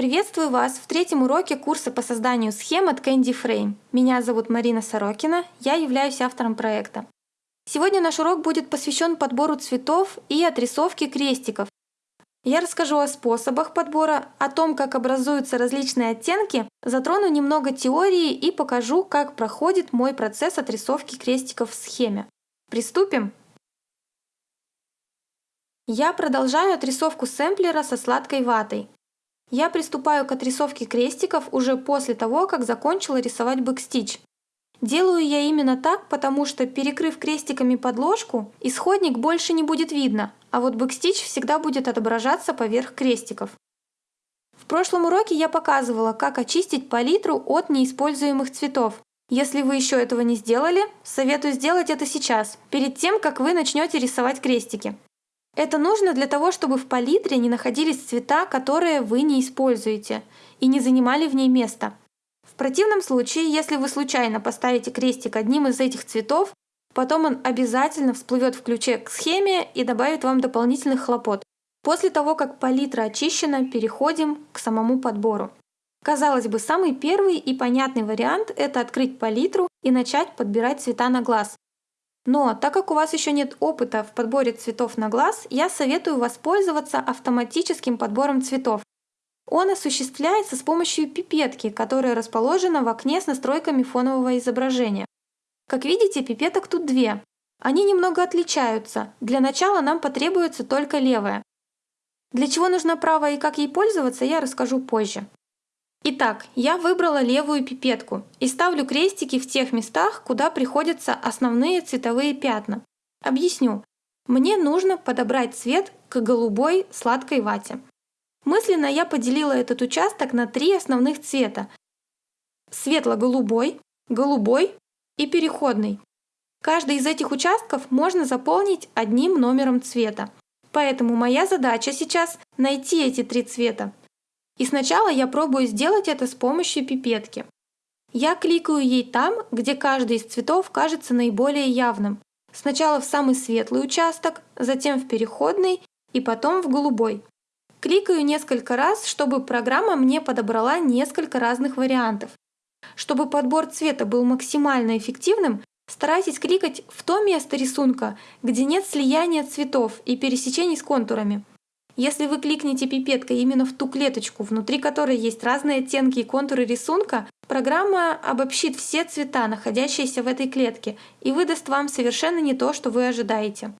Приветствую вас в третьем уроке курса по созданию схем от Candy Frame. Меня зовут Марина Сорокина, я являюсь автором проекта. Сегодня наш урок будет посвящен подбору цветов и отрисовке крестиков. Я расскажу о способах подбора, о том, как образуются различные оттенки, затрону немного теории и покажу, как проходит мой процесс отрисовки крестиков в схеме. Приступим! Я продолжаю отрисовку сэмплера со сладкой ватой. Я приступаю к отрисовке крестиков уже после того, как закончила рисовать backstitch. Делаю я именно так, потому что перекрыв крестиками подложку, исходник больше не будет видно, а вот backstitch всегда будет отображаться поверх крестиков. В прошлом уроке я показывала, как очистить палитру от неиспользуемых цветов. Если вы еще этого не сделали, советую сделать это сейчас, перед тем, как вы начнете рисовать крестики. Это нужно для того, чтобы в палитре не находились цвета, которые вы не используете, и не занимали в ней место. В противном случае, если вы случайно поставите крестик одним из этих цветов, потом он обязательно всплывет в ключе к схеме и добавит вам дополнительных хлопот. После того, как палитра очищена, переходим к самому подбору. Казалось бы, самый первый и понятный вариант – это открыть палитру и начать подбирать цвета на глаз. Но так как у вас еще нет опыта в подборе цветов на глаз, я советую воспользоваться автоматическим подбором цветов. Он осуществляется с помощью пипетки, которая расположена в окне с настройками фонового изображения. Как видите, пипеток тут две. Они немного отличаются. Для начала нам потребуется только левая. Для чего нужна правая и как ей пользоваться, я расскажу позже. Итак, я выбрала левую пипетку и ставлю крестики в тех местах, куда приходятся основные цветовые пятна. Объясню. Мне нужно подобрать цвет к голубой сладкой вате. Мысленно я поделила этот участок на три основных цвета. Светло-голубой, голубой и переходный. Каждый из этих участков можно заполнить одним номером цвета. Поэтому моя задача сейчас найти эти три цвета. И сначала я пробую сделать это с помощью пипетки. Я кликаю ей там, где каждый из цветов кажется наиболее явным. Сначала в самый светлый участок, затем в переходный и потом в голубой. Кликаю несколько раз, чтобы программа мне подобрала несколько разных вариантов. Чтобы подбор цвета был максимально эффективным, старайтесь кликать в то место рисунка, где нет слияния цветов и пересечений с контурами. Если вы кликнете пипеткой именно в ту клеточку, внутри которой есть разные оттенки и контуры рисунка, программа обобщит все цвета, находящиеся в этой клетке, и выдаст вам совершенно не то, что вы ожидаете.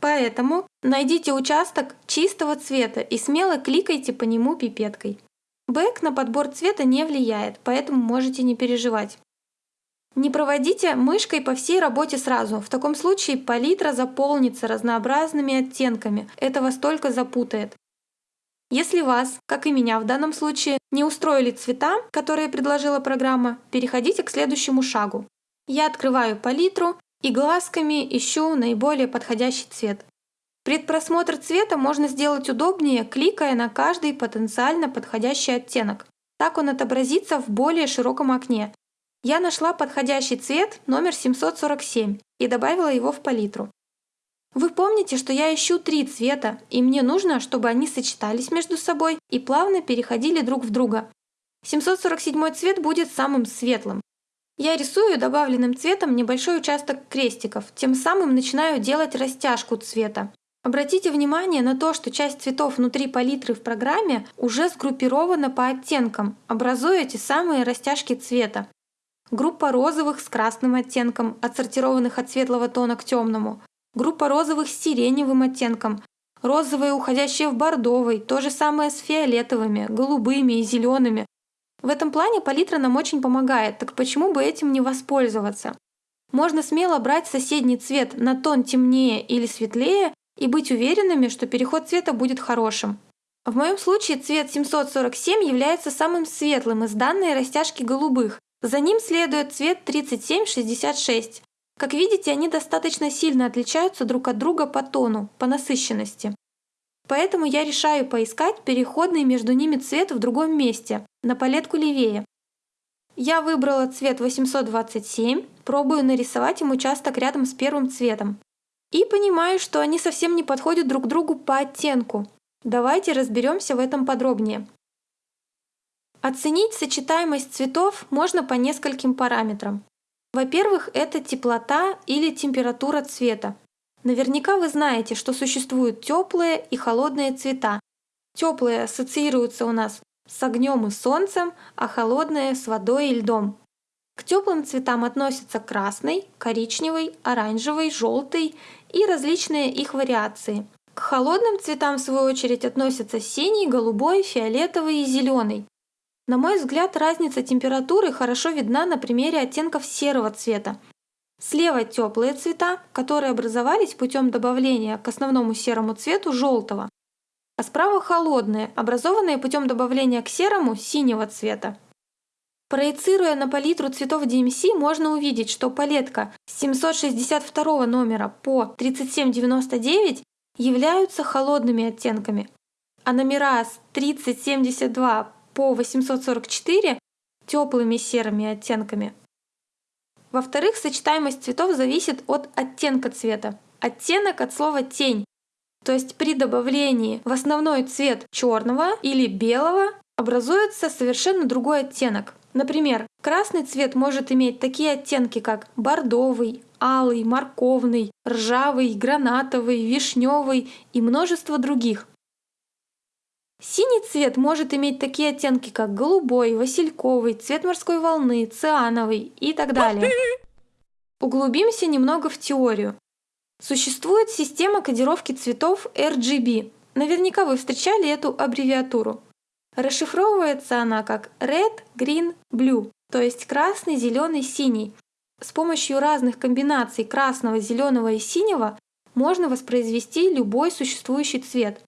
Поэтому найдите участок чистого цвета и смело кликайте по нему пипеткой. Бэк на подбор цвета не влияет, поэтому можете не переживать. Не проводите мышкой по всей работе сразу. В таком случае палитра заполнится разнообразными оттенками. Это вас только запутает. Если вас, как и меня в данном случае, не устроили цвета, которые предложила программа, переходите к следующему шагу. Я открываю палитру и глазками ищу наиболее подходящий цвет. Предпросмотр цвета можно сделать удобнее, кликая на каждый потенциально подходящий оттенок. Так он отобразится в более широком окне, я нашла подходящий цвет номер 747 и добавила его в палитру. Вы помните, что я ищу три цвета, и мне нужно, чтобы они сочетались между собой и плавно переходили друг в друга. 747 цвет будет самым светлым. Я рисую добавленным цветом небольшой участок крестиков, тем самым начинаю делать растяжку цвета. Обратите внимание на то, что часть цветов внутри палитры в программе уже сгруппирована по оттенкам, образуя эти самые растяжки цвета группа розовых с красным оттенком, отсортированных от светлого тона к темному, группа розовых с сиреневым оттенком, розовые, уходящие в бордовый, то же самое с фиолетовыми, голубыми и зелеными. В этом плане палитра нам очень помогает, так почему бы этим не воспользоваться? Можно смело брать соседний цвет на тон темнее или светлее и быть уверенными, что переход цвета будет хорошим. В моем случае цвет 747 является самым светлым из данной растяжки голубых, за ним следует цвет 3766. Как видите, они достаточно сильно отличаются друг от друга по тону, по насыщенности. Поэтому я решаю поискать переходный между ними цвет в другом месте, на палетку левее. Я выбрала цвет 827, пробую нарисовать им участок рядом с первым цветом. И понимаю, что они совсем не подходят друг другу по оттенку. Давайте разберемся в этом подробнее. Оценить сочетаемость цветов можно по нескольким параметрам. Во-первых, это теплота или температура цвета. Наверняка вы знаете, что существуют теплые и холодные цвета. Теплые ассоциируются у нас с огнем и солнцем, а холодные с водой и льдом. К теплым цветам относятся красный, коричневый, оранжевый, желтый и различные их вариации. К холодным цветам, в свою очередь, относятся синий, голубой, фиолетовый и зеленый. На мой взгляд, разница температуры хорошо видна на примере оттенков серого цвета. Слева теплые цвета, которые образовались путем добавления к основному серому цвету желтого, а справа холодные, образованные путем добавления к серому синего цвета. Проецируя на палитру цветов DMC, можно увидеть, что палетка с 762 номера по 3799 являются холодными оттенками, а номера с 3072 по 844 теплыми серыми оттенками. Во-вторых, сочетаемость цветов зависит от оттенка цвета. Оттенок от слова тень. То есть при добавлении в основной цвет черного или белого образуется совершенно другой оттенок. Например, красный цвет может иметь такие оттенки, как бордовый, алый, морковный, ржавый, гранатовый, вишневый и множество других. Синий цвет может иметь такие оттенки, как голубой, васильковый, цвет морской волны, циановый и так далее. Углубимся немного в теорию. Существует система кодировки цветов RGB. Наверняка вы встречали эту аббревиатуру. Расшифровывается она как Red, Green, Blue, то есть красный, зеленый, синий. С помощью разных комбинаций красного, зеленого и синего можно воспроизвести любой существующий цвет.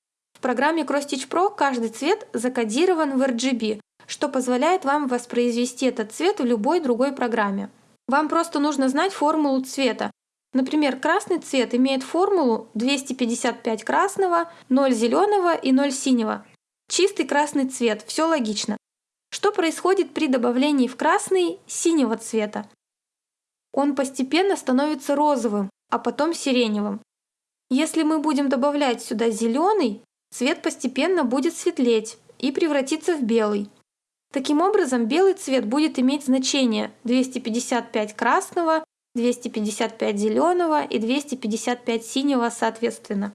Программе CrossStitch Pro каждый цвет закодирован в RGB, что позволяет вам воспроизвести этот цвет в любой другой программе. Вам просто нужно знать формулу цвета. Например, красный цвет имеет формулу 255 красного, 0 зеленого и 0 синего. Чистый красный цвет, все логично. Что происходит при добавлении в красный синего цвета? Он постепенно становится розовым, а потом сиреневым. Если мы будем добавлять сюда зеленый, цвет постепенно будет светлеть и превратиться в белый. Таким образом, белый цвет будет иметь значение 255 красного, 255 зеленого и 255 синего соответственно.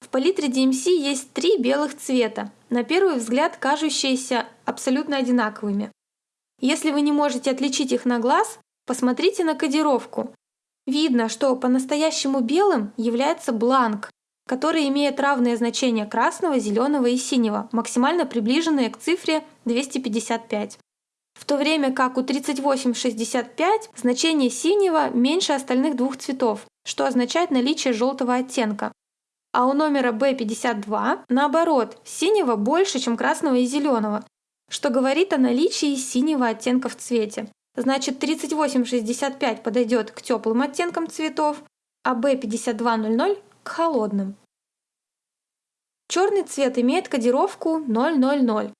В палитре DMC есть три белых цвета, на первый взгляд кажущиеся абсолютно одинаковыми. Если вы не можете отличить их на глаз, посмотрите на кодировку. Видно, что по-настоящему белым является бланк, которые имеют равные значения красного, зеленого и синего, максимально приближенные к цифре 255. В то время как у 3865 значение синего меньше остальных двух цветов, что означает наличие желтого оттенка. А у номера B52 наоборот, синего больше, чем красного и зеленого, что говорит о наличии синего оттенка в цвете. Значит, 3865 подойдет к теплым оттенкам цветов, а B5200 к холодным. Черный цвет имеет кодировку 000.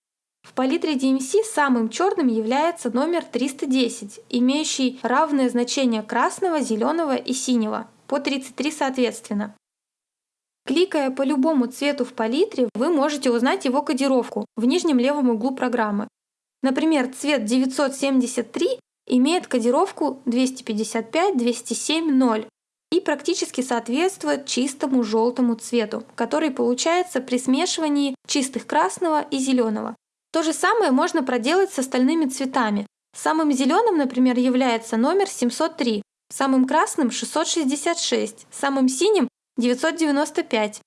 В палитре DMC самым черным является номер 310, имеющий равное значение красного, зеленого и синего, по 33 соответственно. Кликая по любому цвету в палитре, вы можете узнать его кодировку в нижнем левом углу программы. Например, цвет 973 имеет кодировку 255 207 0 и практически соответствует чистому желтому цвету, который получается при смешивании чистых красного и зеленого. То же самое можно проделать с остальными цветами. Самым зеленым, например, является номер 703, самым красным 666, самым синим 995.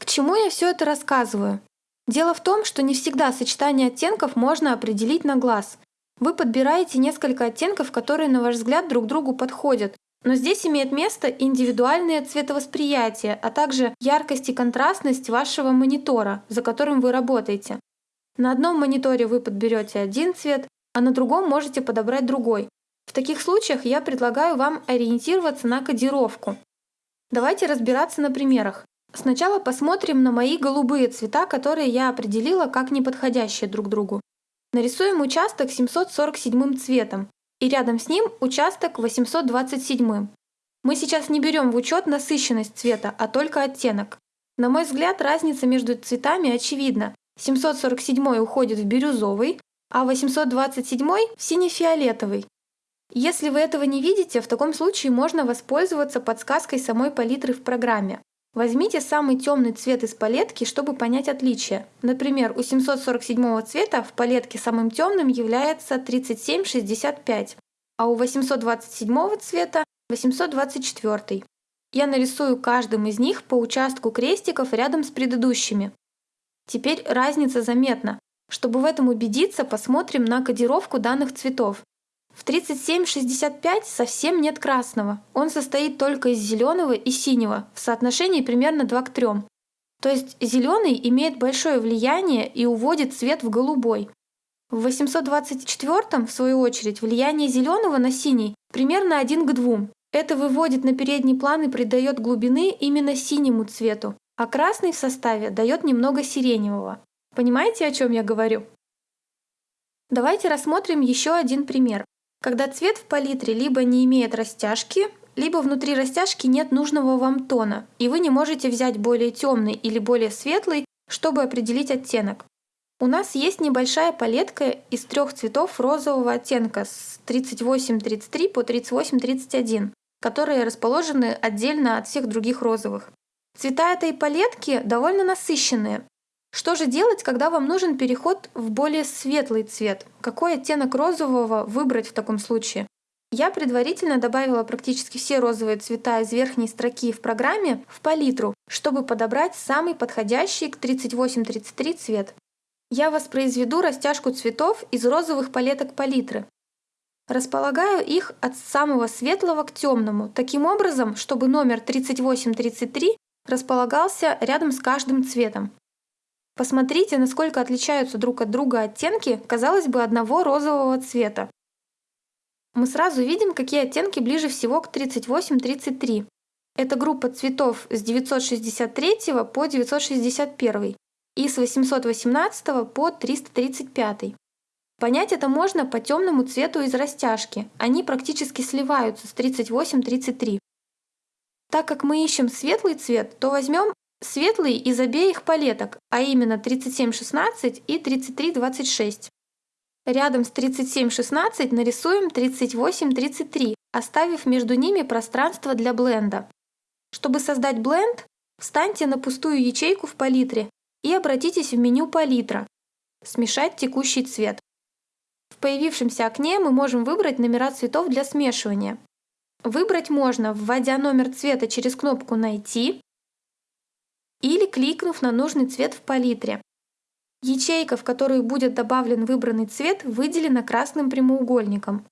К чему я все это рассказываю? Дело в том, что не всегда сочетание оттенков можно определить на глаз. Вы подбираете несколько оттенков, которые, на ваш взгляд, друг другу подходят, но здесь имеет место индивидуальное цветовосприятие, а также яркость и контрастность вашего монитора, за которым вы работаете. На одном мониторе вы подберете один цвет, а на другом можете подобрать другой. В таких случаях я предлагаю вам ориентироваться на кодировку. Давайте разбираться на примерах. Сначала посмотрим на мои голубые цвета, которые я определила как неподходящие друг другу. Нарисуем участок 747 цветом и рядом с ним участок 827. Мы сейчас не берем в учет насыщенность цвета, а только оттенок. На мой взгляд, разница между цветами очевидна. 747 уходит в бирюзовый, а 827 в сине-фиолетовый. Если вы этого не видите, в таком случае можно воспользоваться подсказкой самой палитры в программе. Возьмите самый темный цвет из палетки, чтобы понять отличие. Например, у 747 цвета в палетке самым темным является 3765, а у 827 цвета 824. Я нарисую каждым из них по участку крестиков рядом с предыдущими. Теперь разница заметна. Чтобы в этом убедиться, посмотрим на кодировку данных цветов. В 3765 совсем нет красного. Он состоит только из зеленого и синего в соотношении примерно 2 к 3. То есть зеленый имеет большое влияние и уводит цвет в голубой. В 824 в свою очередь влияние зеленого на синий примерно 1 к 2. Это выводит на передний план и придает глубины именно синему цвету, а красный в составе дает немного сиреневого. Понимаете, о чем я говорю? Давайте рассмотрим еще один пример когда цвет в палитре либо не имеет растяжки, либо внутри растяжки нет нужного вам тона, и вы не можете взять более темный или более светлый, чтобы определить оттенок. У нас есть небольшая палетка из трех цветов розового оттенка с 38-33 по 38-31, которые расположены отдельно от всех других розовых. Цвета этой палетки довольно насыщенные, что же делать, когда вам нужен переход в более светлый цвет? Какой оттенок розового выбрать в таком случае? Я предварительно добавила практически все розовые цвета из верхней строки в программе в палитру, чтобы подобрать самый подходящий к 38-33 цвет. Я воспроизведу растяжку цветов из розовых палеток палитры. Располагаю их от самого светлого к темному, таким образом, чтобы номер 38-33 располагался рядом с каждым цветом. Посмотрите, насколько отличаются друг от друга оттенки, казалось бы, одного розового цвета. Мы сразу видим, какие оттенки ближе всего к 38-33. Это группа цветов с 963 по 961 и с 818 по 335. Понять это можно по темному цвету из растяжки. Они практически сливаются с 38-33. Так как мы ищем светлый цвет, то возьмем Светлый из обеих палеток, а именно 3716 и 3326. Рядом с 3716 нарисуем 3833, оставив между ними пространство для бленда. Чтобы создать бленд, встаньте на пустую ячейку в палитре и обратитесь в меню «Палитра» «Смешать текущий цвет». В появившемся окне мы можем выбрать номера цветов для смешивания. Выбрать можно, вводя номер цвета через кнопку «Найти» или кликнув на нужный цвет в палитре. Ячейка, в которую будет добавлен выбранный цвет, выделена красным прямоугольником.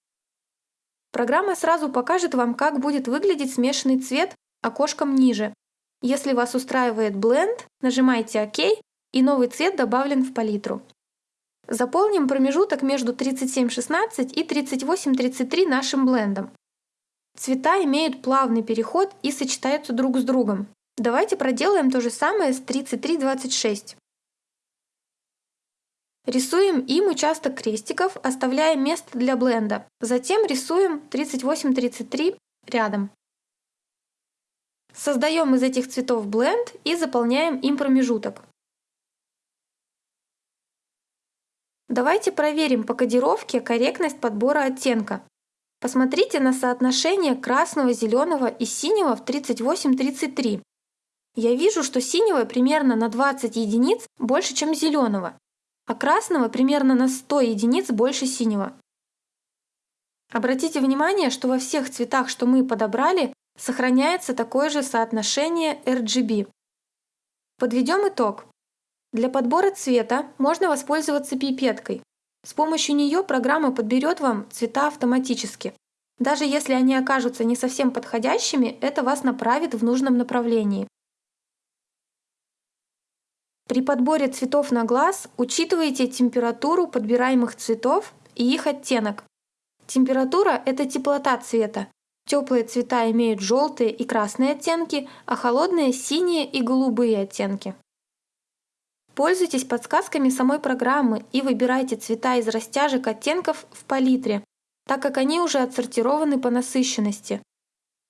Программа сразу покажет вам, как будет выглядеть смешанный цвет окошком ниже. Если вас устраивает Blend, нажимайте ОК и новый цвет добавлен в палитру. Заполним промежуток между 3716 и 3833 нашим блендом. Цвета имеют плавный переход и сочетаются друг с другом. Давайте проделаем то же самое с 3326. Рисуем им участок крестиков, оставляя место для бленда. Затем рисуем 38-33 рядом. Создаем из этих цветов бленд и заполняем им промежуток. Давайте проверим по кодировке корректность подбора оттенка. Посмотрите на соотношение красного, зеленого и синего в 38-33. Я вижу, что синего примерно на 20 единиц больше, чем зеленого, а красного примерно на 100 единиц больше синего. Обратите внимание, что во всех цветах, что мы подобрали, сохраняется такое же соотношение RGB. Подведем итог. Для подбора цвета можно воспользоваться пипеткой. С помощью нее программа подберет вам цвета автоматически. Даже если они окажутся не совсем подходящими, это вас направит в нужном направлении. При подборе цветов на глаз учитывайте температуру подбираемых цветов и их оттенок. Температура – это теплота цвета. Теплые цвета имеют желтые и красные оттенки, а холодные – синие и голубые оттенки. Пользуйтесь подсказками самой программы и выбирайте цвета из растяжек оттенков в палитре, так как они уже отсортированы по насыщенности.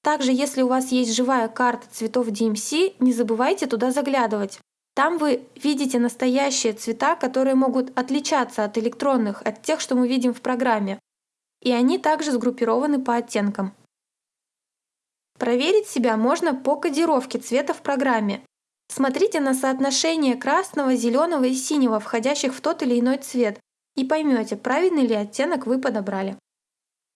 Также, если у вас есть живая карта цветов DMC, не забывайте туда заглядывать. Там вы видите настоящие цвета, которые могут отличаться от электронных, от тех, что мы видим в программе. И они также сгруппированы по оттенкам. Проверить себя можно по кодировке цвета в программе. Смотрите на соотношение красного, зеленого и синего, входящих в тот или иной цвет, и поймете, правильный ли оттенок вы подобрали.